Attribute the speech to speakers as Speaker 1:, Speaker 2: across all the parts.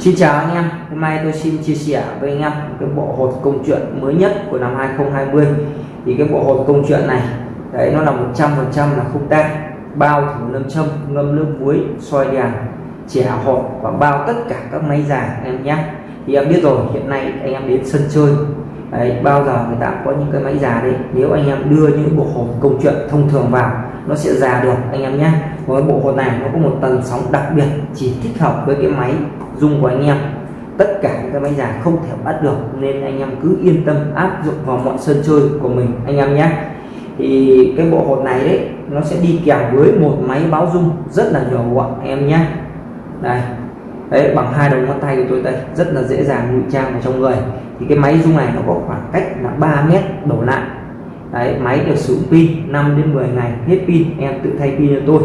Speaker 1: Xin chào anh em, hôm nay tôi xin chia sẻ với anh em cái bộ hột công chuyện mới nhất của năm 2020 thì cái bộ hột công chuyện này đấy nó là 100% là không tan bao thử nâm châm ngâm nước muối soi đèn chẻ hột và bao tất cả các máy già em nhé. Thì em biết rồi hiện nay anh em đến sân chơi đấy, bao giờ người ta có những cái máy già đấy. Nếu anh em đưa những bộ hột công chuyện thông thường vào nó sẽ già được anh em nhé. Với bộ hột này nó có một tầng sóng đặc biệt chỉ thích hợp với cái máy dung của anh em. Tất cả những cái máy già không thể bắt được, nên anh em cứ yên tâm áp dụng vào mọi sân chơi của mình, anh em nhé. Thì cái bộ hột này đấy, nó sẽ đi kèm với một máy báo dung rất là nhỏ gọn em nhé. Đây. Đấy, bằng hai đầu ngón tay của tôi đây, rất là dễ dàng ngụy trang vào trong người. Thì cái máy dung này nó có khoảng cách là 3 mét đổ lại đấy, máy được sử dụng pin 5 đến 10 ngày, hết pin, em tự thay pin cho tôi.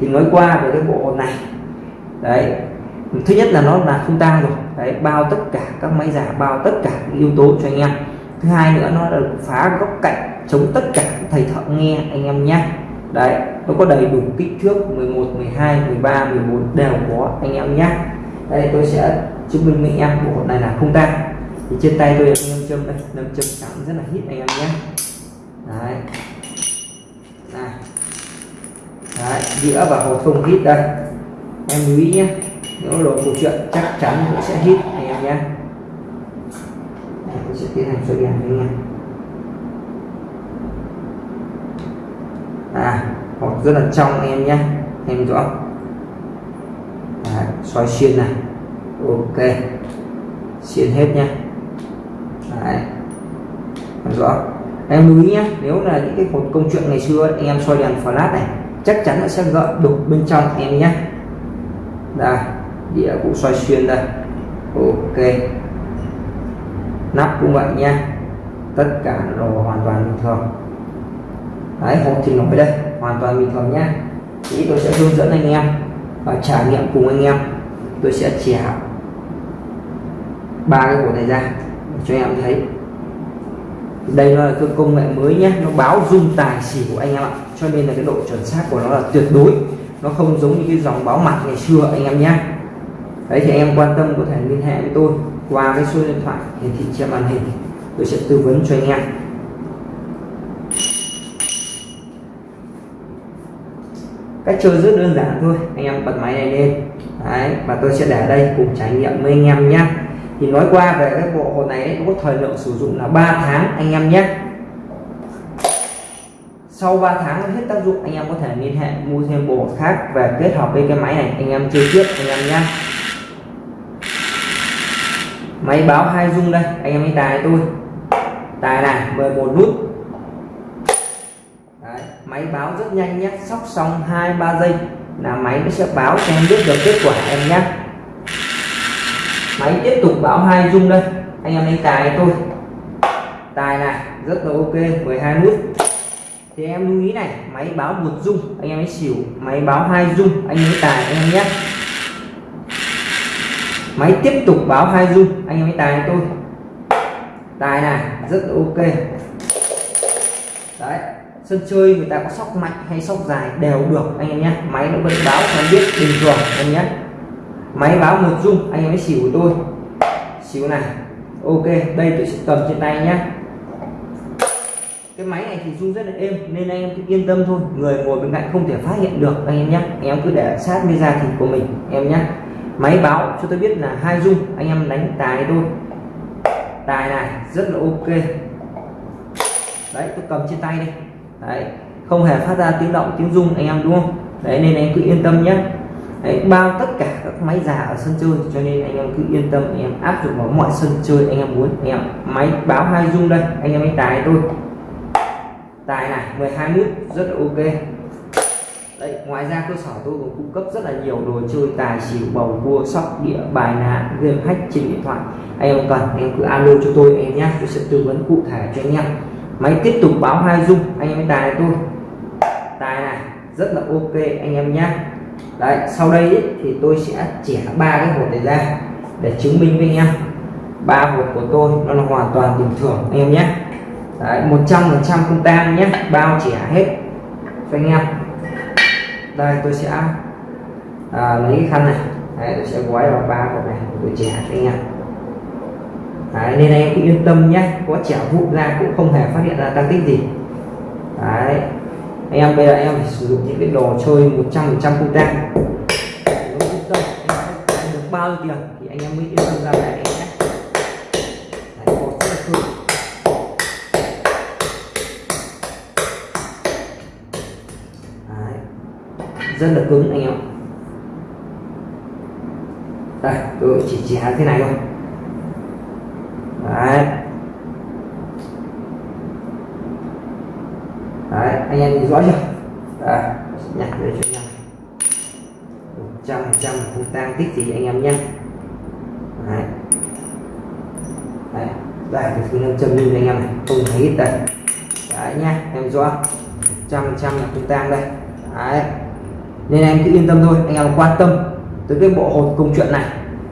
Speaker 1: Thì nói qua về cái bộ hột này. Đấy thứ nhất là nó là không tang rồi. Đấy, bao tất cả các máy giả bao tất cả những yếu tố cho anh em. Thứ hai nữa, nó là phá góc cạnh, chống tất cả thầy thợ nghe anh em nhé đấy, nó có đầy đủ kích thước 11 12 13 14 đều có anh em nhé đây, tôi sẽ chứng minh với anh em bộ hột này là không tang. Thì trên tay tôi anh em châm đây nâm châm cảm rất là hít anh em nhé đấy. Này. Đấy, đĩa và hộp không hít đây. Em lưu ý nhé nếu đồ câu chuyện chắc chắn cũng sẽ hít anh em nhé. Tôi sẽ tiến hành soi đèn anh em. À hột rất là trong anh em nhé. Em rõ. À, xoay xuyên này. Ok. Xuyên hết nhé. Đấy. rõ. Em lưu ý nhé nếu là những cái hột công chuyện ngày xưa anh em soi đèn flash này chắc chắn nó sẽ gợn đục bên trong em nhé. Đây đĩa cũng xoay xuyên đây. Ok. Nắp cũng vậy nha. Tất cả đồ hoàn toàn bình thường. Đấy, hộp thì nổi đây. Hoàn toàn bình thường nhá. thì tôi sẽ hướng dẫn anh em và trải nghiệm cùng anh em. Tôi sẽ chẻ ba cái hộp này ra cho anh em thấy. Đây là cái công nghệ mới nhé nó báo dung tài xỉu của anh em ạ. Cho nên là cái độ chuẩn xác của nó là tuyệt đối. Nó không giống như cái dòng báo mặt ngày xưa anh em nhé đấy thì em quan tâm có thể liên hệ với tôi qua cái số điện thoại hiển thị trên màn hình. Tôi sẽ tư vấn cho anh em. Cách chơi rất đơn giản thôi, anh em bật máy này lên. Đấy, và tôi sẽ để đây cùng trải nghiệm với anh em nhé. Thì nói qua về cái bộ hồ này nó có thời lượng sử dụng là 3 tháng, anh em nhé. Sau 3 tháng, hết tác dụng, anh em có thể liên hệ mua thêm bộ khác và kết hợp với cái máy này, anh em chơi tiếp, anh em nhé máy báo hai dung đây anh em hãy tài tôi. Tài này 11 nút. Đấy, máy báo rất nhanh nhé sóc xong hai ba giây là máy nó sẽ báo cho em biết được kết quả em nhé. Máy tiếp tục báo hai dung đây anh em hãy tài tôi. Tài này rất là ok 12 nút. Thì em lưu ý này máy báo một dung anh em ấy xỉu máy báo hai dung anh ấy tài anh em nhé máy tiếp tục báo hai dung anh em hãy tài tôi. Tài này, rất là ok. Đấy, sân chơi người ta có sóc mạnh hay sóc dài đều được, anh em nhé. Máy nó vẫn báo cho biết bình thường, anh nhé. Máy báo một dung anh em hãy xỉu của tôi. Xíu này, ok. Đây tôi sẽ cầm trên tay nhé. Cái máy này thì rung rất là êm, nên anh em cứ yên tâm thôi. Người ngồi bên cạnh không thể phát hiện được, anh em nhé. Em cứ để sát với da thịt của mình, em nhé máy báo cho tôi biết là hai dung anh em đánh tài thôi. Tài này rất là ok. Đấy tôi cầm trên tay đây đấy không hề phát ra tiếng động tiếng rung anh em đúng không? Đấy nên anh cứ yên tâm nhé. Đấy, bao tất cả các máy già ở sân chơi cho nên anh em cứ yên tâm anh em áp dụng vào mọi sân chơi anh em muốn. Anh em máy báo hai dung đây anh em đánh tài tôi tài này 12 nút rất là ok. Đấy, ngoài ra cơ sở tôi còn cung cấp rất là nhiều đồ chơi tài xỉu bầu cua sóc đĩa bài ná game hack trên điện thoại. Anh em cần anh em cứ alo cho tôi anh em nhé. Tôi sẽ tư vấn cụ thể cho anh em. Máy tiếp tục báo hai dung anh em tài tôi. Tài này rất là ok anh em nhé. Đấy sau đây ý, thì tôi sẽ chẻ ba cái hột này ra để chứng minh với anh em. Ba hột của tôi nó là hoàn toàn bình thường anh em nhé. Một trăm phần trăm không tan nhé bao chẻ hết cho anh em đây tôi sẽ à, lấy cái khăn này. Đấy, tôi sẽ gói vào ba cục này tôi trẻ cho anh em. Đấy, nên anh em cứ yên tâm nhé. Có trẻ vụn ra cũng không hề phát hiện ra tăng tích gì. Đấy. Anh em bây giờ anh em phải sử dụng những cái đồ chơi 100 phần trăm không tang được bao nhiêu tiền thì anh em mới yên tâm ra này anh em đấy, một rất là cứng đấy rất là cứng, anh em. Đây, tôi chỉ chẻ thế này thôi. Đấy. Đấy, anh em nhìn rõ chưa? Đấy nhặt để cho nhau trăm trăm không tăng tích gì anh em nhé. Đấy. Đấy đây, cái thứ năm châm như anh em này, không thấy hết đây. Đấy nhá, em rõ. Trăm trăm là không tăng đây. Đấy nên em cứ yên tâm thôi. Anh em quan tâm tới cái bộ hột công chuyện này.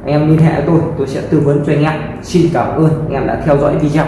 Speaker 1: Anh em liên hệ với tôi tôi sẽ tư vấn cho anh em. Xin cảm ơn. Anh em đã theo dõi video.